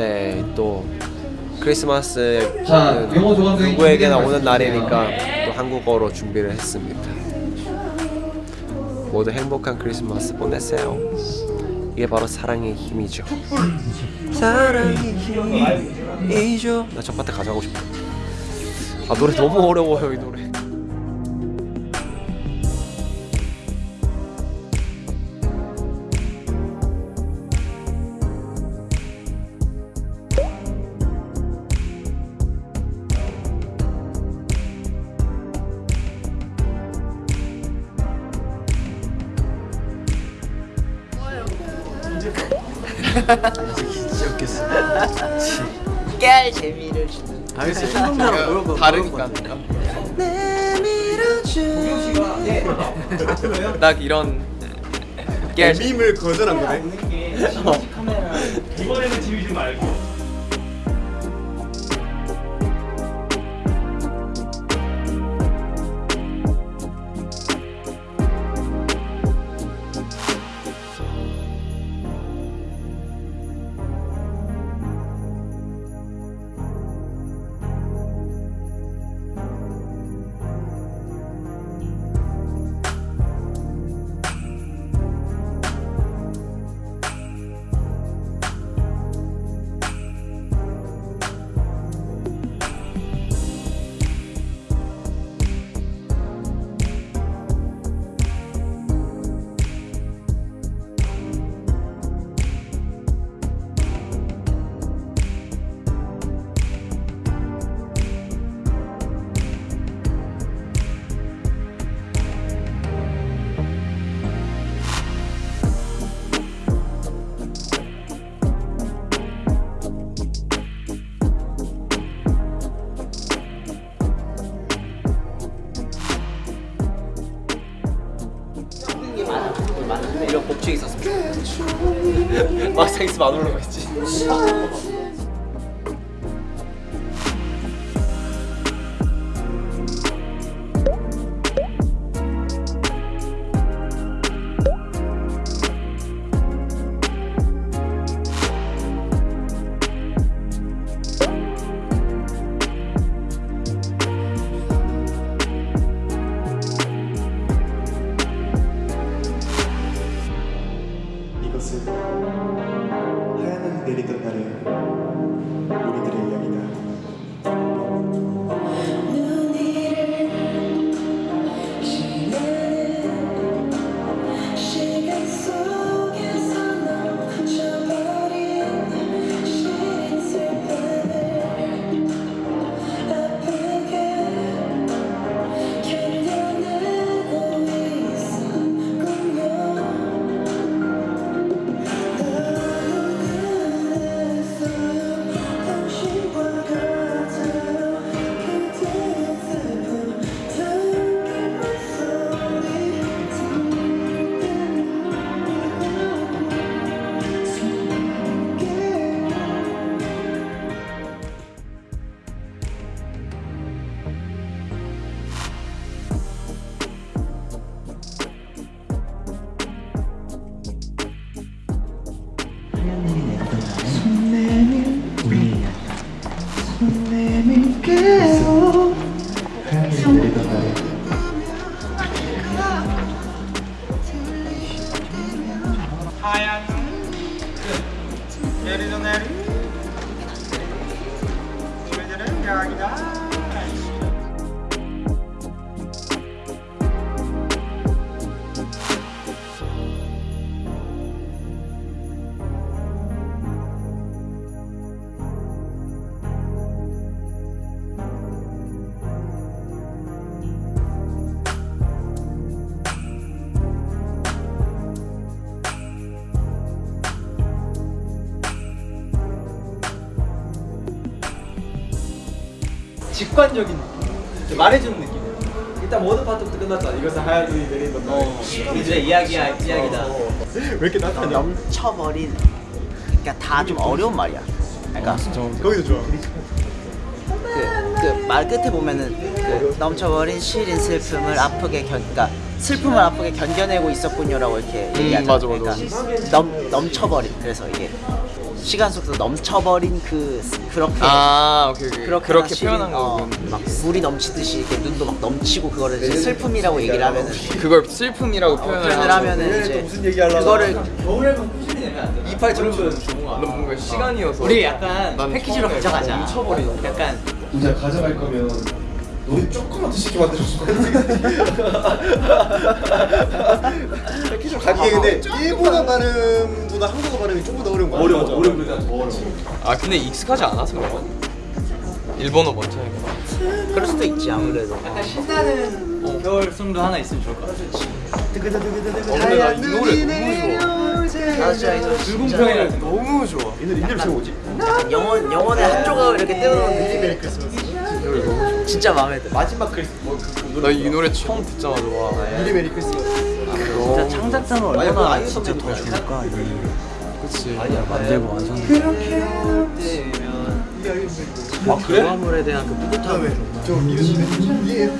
네, 또 크리스마스 자, 누구에게나 오는. 날이니까 또 한국어로 준비를 했습니다. 모두 행복한 크리스마스 보내세요. 이게 바로 사랑의 힘이죠. 사랑의 힘이죠. 나저 파트 가져가고 싶어. 아 노래 너무 어려워요 이 노래. 깨알 재미를 주는 알겠어. 다르니까 딱 이런 깨알 밈을 거절한 거네. 이번에는 지우지 말고 이런 법칙이 좋겠다. 막상 있으면 안 올라가 있지. 하얀 눈이 내리던 날의 우리들의 이야기다. 하얀 직관적인 느낌. 말해주는 느낌. 일단 모든 파트부터 끝났잖아 이것은 하얀 눈이 내리던 날 우리들의 이야기야 이야기다. 왜 이렇게 나타냐? 넘쳐버린 그러니까 다 좀 어려운 말이야. 그러니까 거기서 좋아. 그말 끝에 보면은 그 넘쳐버린 시린 슬픔을 아프게 견 그러니까 슬픔을 아프게 견뎌내고 있었군요라고 이렇게 얘기하잖아. 맞아, 맞아. 그러니까 넘, 넘쳐버린. 그래서 이게 시간 속도 넘쳐버린 그 그렇게 아 오케이 오케이. 그렇게, 그렇게 표현한 어, 거군 막 물이 넘치듯이 이렇게 눈도 막 넘치고 그거를 이제 슬픔이라고 얘기를 하면은 그걸 슬픔이라고 표현을 표현을 하면은 이제 무슨 얘기 하려고 그거를 겨울에만 꾸준히 내면 안 돼. 이빨 저러면 넌 뭔가 시간이어서 우리 약간 난 패키지로 가져가자. 멈춰버리는 약간 이제 가져갈 거면 노래 조금만 더 쉽게 만들어줄 거야 이게 근데 일본어 발음보다 한국어 발음이 조금 더 어려운 거야 어려워. 맞아. 오래 부르다 더 어려워. 아 근데 익숙하지 않아서 그런 일본어 먼저 해봐 그럴 수도 있지 아무래도 약간 신나는 어, 겨울song도 하나 있으면 좋을 것 같아. 어, 근데 나 이 노래 너무 좋아 진짜 불공평해. 진짜 너무 좋아 이 노래 제가 뭐지? 약간 영혼 영혼의 한 조각을 이렇게 떼어놓은 느낌의 크리스마스 진짜 마음에 들어. 마지막 크리스 뭐 그 나 이 노래 처음 듣자마자 와. 미리 메리 크리스마스. 진짜 창작자는 아니, 그거 얼마나 아이유 진짜 더 좋을까 그치. 만들고 완성. 아 그래? 대한 그 뿌듯함을 저 이름 이게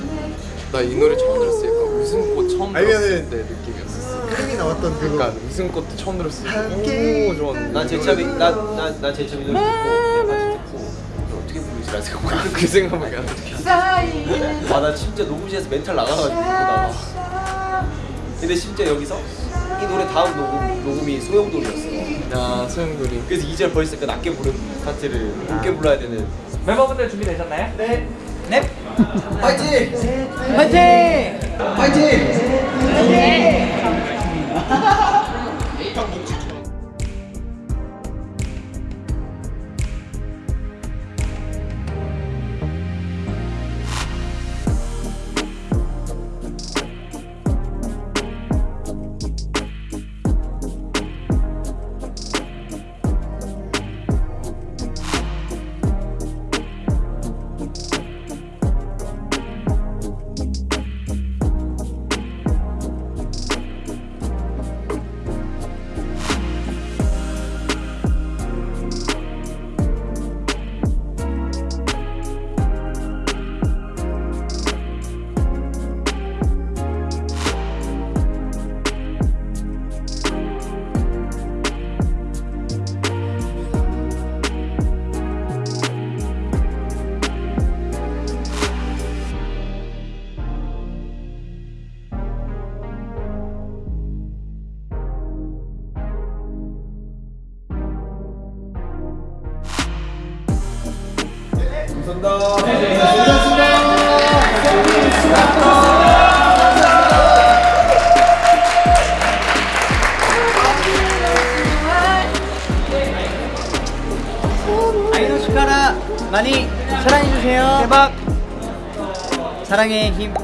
나이 노래 처음 들었을 때 웃음꽃 처음 아니면은- 들었을 때 느낌이었어. 크림이 나왔던 그거. 그러니까 웃음꽃도 처음 들었을 때. 함께 너무 좋았는데 난 제참이 나나나 제참이 노래 듣고 어떻게 부르지라 생각하고 그 생각밖에 안 나. 아나 진짜 녹음실에서 멘탈 나가가지고 나와. 근데 심지어 여기서 이 노래 다음 녹음 녹음이 소용돌이었어. 야 소영돌이 그래서 2절 벌써 그 낮게 부른 파트를 높게 불러야 되는. 멤버분들 준비되셨나요? 네. 네. 파이팅! 파이팅! 파이팅! 아이돌 숟가락 많이 사랑해주세요. 대박. 사랑의 힘